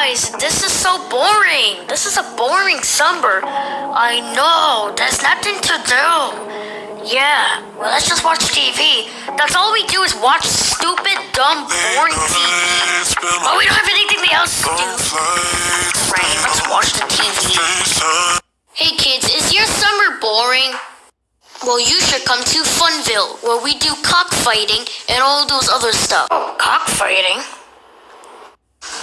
Guys, this is so boring. This is a boring summer. I know. There's nothing to do. Yeah, well, let's just watch TV. That's all we do is watch stupid, dumb, boring TV. But we don't have anything else to do. Right, let's watch the TV. Hey kids, is your summer boring? Well, you should come to Funville, where we do cockfighting and all those other stuff. Oh, cockfighting?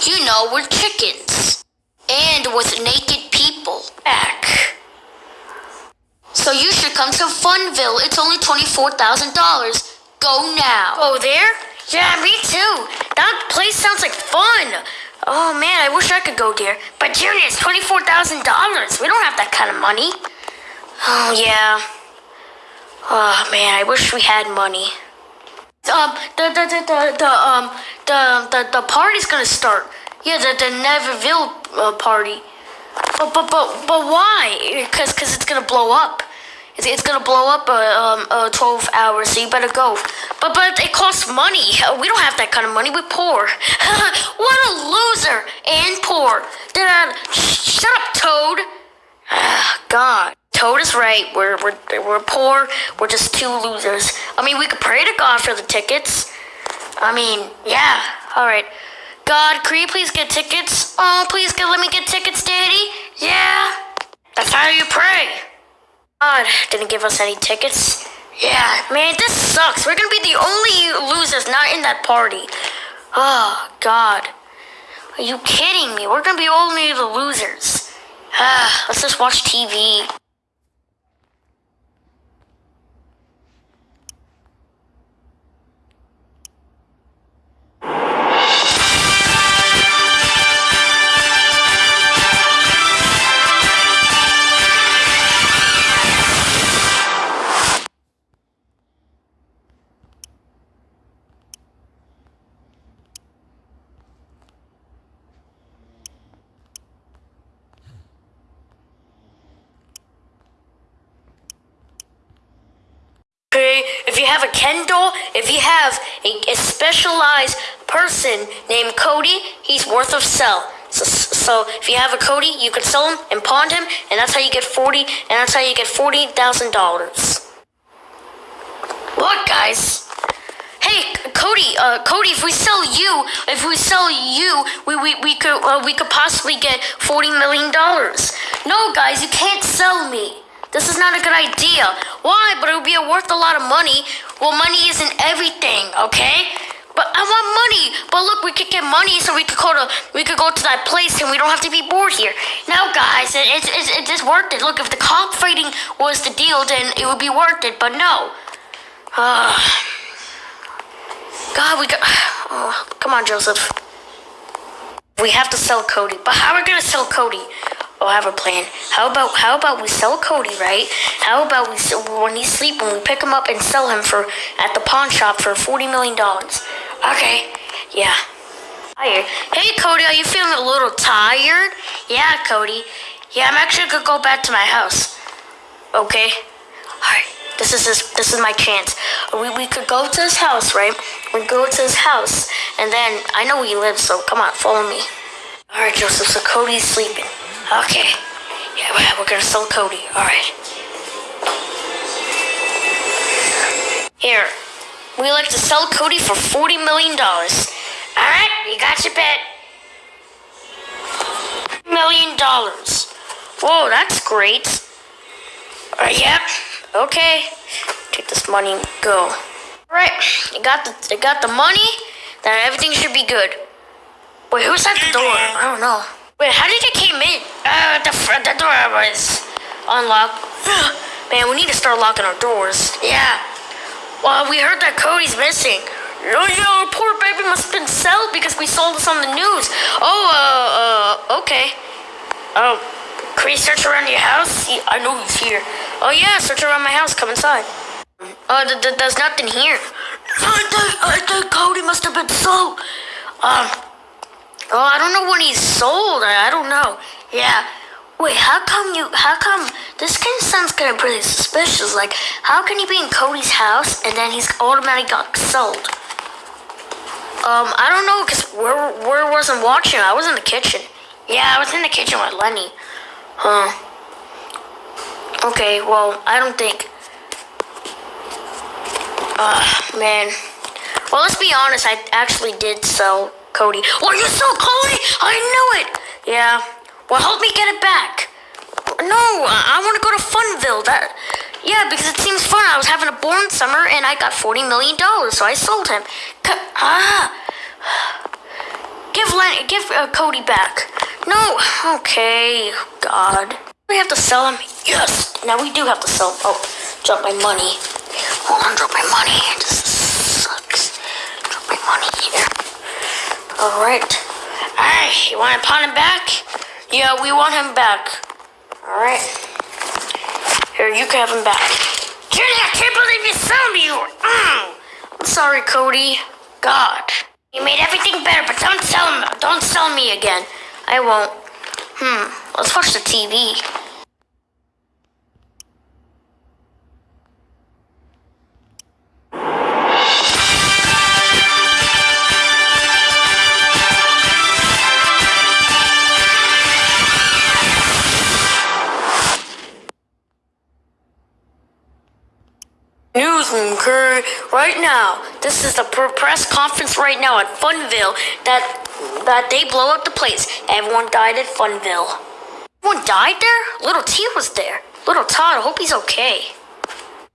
You know, we're chickens. And with naked people. Back. So you should come to Funville. It's only $24,000. Go now. Oh, there? Yeah, me too. That place sounds like fun. Oh man, I wish I could go there. But Junior, it's $24,000. We don't have that kind of money. Oh, yeah. Oh man, I wish we had money. Um, the, the, the, the, the um, the, the, the party's gonna start. Yeah, the, the Neverville uh, party. But, but, but, but why? Because cause it's gonna blow up. It's, it's gonna blow up uh, um, uh, 12 hours, so you better go. But, but it costs money. We don't have that kind of money. We're poor. what a loser and poor. Shut up, Toad. God. Toad is right. We're, we're, we're poor. We're just two losers. I mean, we could pray to God for the tickets. I mean, yeah. All right. God, you please get tickets? Oh, please get, let me get tickets, Daddy. Yeah. That's how you pray. God didn't give us any tickets. Yeah, man, this sucks. We're gonna be the only losers not in that party. Oh, God. Are you kidding me? We're gonna be only the losers. Ah, let's just watch TV. If you have a Kendall, if you have a, a specialized person named Cody, he's worth of sell. So, so if you have a Cody, you can sell him and pawn him, and that's how you get forty, and that's how you get forty thousand dollars. Look, guys. Hey, Cody. Uh, Cody, if we sell you, if we sell you, we we, we could uh, we could possibly get forty million dollars. No, guys, you can't sell me. This is not a good idea. Why? But it would be worth a lot of money. Well, money isn't everything, okay? But I want money. But look, we could get money, so we could go to we could go to that place, and we don't have to be bored here. No, guys, it, it's it just worth it. Look, if the cop fighting was the deal, then it would be worth it. But no. Uh, God, we got. Oh, come on, Joseph. We have to sell Cody. But how are we gonna sell Cody? Oh, I have a plan. How about how about we sell Cody, right? How about we when he's sleeping, we pick him up and sell him for at the pawn shop for forty million dollars. Okay, yeah. Hey, Cody, are you feeling a little tired? Yeah, Cody. Yeah, I'm actually gonna go back to my house. Okay. All right. This is his, this is my chance. We, we could go to his house, right? We go to his house, and then I know where he lives, so come on, follow me. All right, Joseph. So Cody's sleeping. Okay. Yeah, well, we're gonna sell Cody. All right. Here, we like to sell Cody for forty million dollars. All right, you got your bet. Million dollars. Whoa, that's great. Uh, yep. Okay. Take this money and go. All right, you got the you got the money. Then everything should be good. Wait, who's at the door? I don't know. Wait, how did you the door unlocked. Man, we need to start locking our doors. Yeah. Well, we heard that Cody's missing. Oh, yeah, our poor baby must have been sold because we sold this on the news. Oh, uh, uh, okay. Oh, can we search around your house? I know he's here. Oh, yeah, search around my house. Come inside. Oh, th- th- there's nothing here. I think, I think Cody must have been sold. Um, oh, I don't know when he's sold. I, I don't know. Yeah. Wait, how come you, how come, this kind of sounds kind of pretty suspicious. Like, how can he be in Cody's house and then he's automatically got sold? Um, I don't know, cause where where wasn't watching? I was in the kitchen. Yeah, I was in the kitchen with Lenny. Huh. Okay, well, I don't think. Uh, man. Well, let's be honest. I actually did sell Cody. Well, you sold Cody? I knew it. Yeah. Well, help me get it back. No, I, want to go to Funville. That. Yeah, because it seems fun. I was having a boring summer and I got forty million dollars, so I sold him. C ah. Give Len, give uh, Cody back. No. Okay. God. We have to sell him. Yes. Now we do have to sell him. Oh, drop my money. Hold on, drop my money. This sucks. Drop my money here. All right. Hey, you want to pawn him back? Yeah, we want him back. All right. Here, you can have him back. Jenny, I can't believe you sold me. Mm. I'm sorry, Cody. God. You made everything better, but don't sell him. Don't sell me again. I won't. Hmm. Let's watch the TV. Okay? Right now, this is the press conference right now at Funville that that they blow up the place. Everyone died at Funville. Everyone died there? Little T was there. Little Todd, I hope he's okay.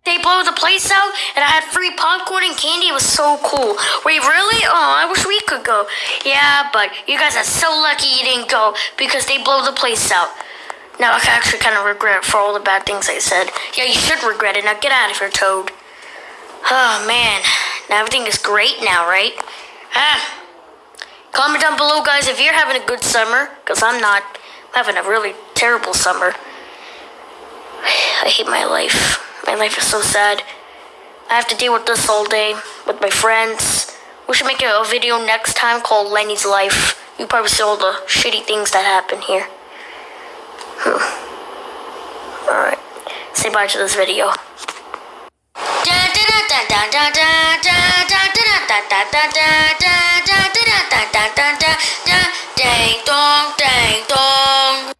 They blow the place out, and I had free popcorn and candy. It was so cool. Wait, really? Oh, I wish we could go. Yeah, but you guys are so lucky you didn't go because they blow the place out. Now I actually kind of regret for all the bad things I said. Yeah, you should regret it. Now get out of here, Toad. Oh, man. Now everything is great now, right? Ah. Comment down below, guys, if you're having a good summer. Because I'm not. I'm having a really terrible summer. I hate my life. My life is so sad. I have to deal with this all day with my friends. We should make a video next time called Lenny's Life. You probably see all the shitty things that happen here. Alright. Say bye to this video. Tràng tôn, tràng tôn